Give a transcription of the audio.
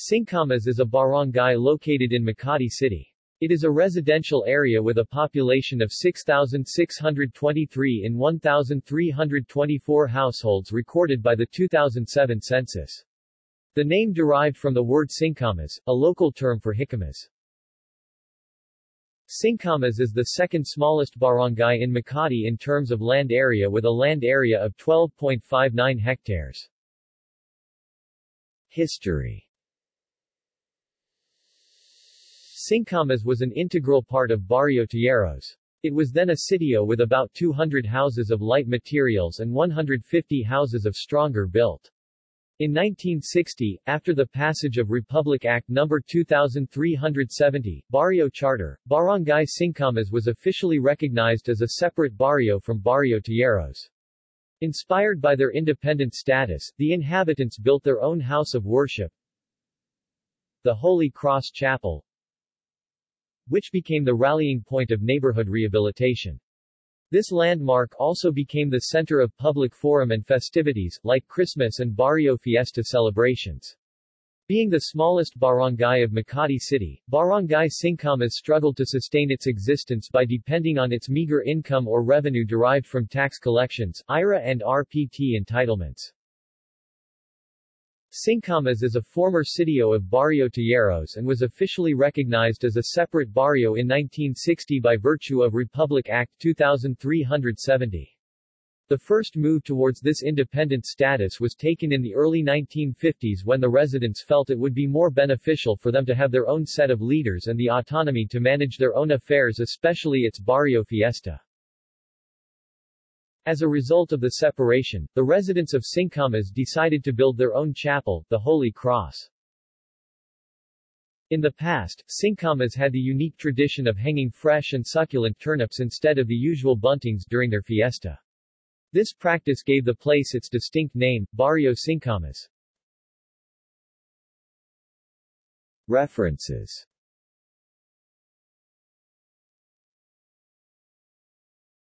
Singkamas is a barangay located in Makati City. It is a residential area with a population of 6,623 in 1,324 households recorded by the 2007 census. The name derived from the word Singkamas, a local term for jicamas. Singkamas is the second smallest barangay in Makati in terms of land area with a land area of 12.59 hectares. History Singkamas was an integral part of Barrio Tejeros. It was then a sitio with about 200 houses of light materials and 150 houses of stronger built. In 1960, after the passage of Republic Act No. 2370, Barrio Charter, Barangay Singkamas was officially recognized as a separate barrio from Barrio Tejeros. Inspired by their independent status, the inhabitants built their own house of worship, the Holy Cross Chapel, which became the rallying point of neighborhood rehabilitation. This landmark also became the center of public forum and festivities, like Christmas and Barrio Fiesta celebrations. Being the smallest barangay of Makati City, Barangay Singkamas struggled to sustain its existence by depending on its meager income or revenue derived from tax collections, IRA and RPT entitlements. Singkamas is a former sitio of Barrio Tejeros and was officially recognized as a separate barrio in 1960 by virtue of Republic Act 2370. The first move towards this independent status was taken in the early 1950s when the residents felt it would be more beneficial for them to have their own set of leaders and the autonomy to manage their own affairs especially its Barrio Fiesta. As a result of the separation, the residents of Singkamas decided to build their own chapel, the Holy Cross. In the past, Singkamas had the unique tradition of hanging fresh and succulent turnips instead of the usual buntings during their fiesta. This practice gave the place its distinct name, Barrio Singkamas. References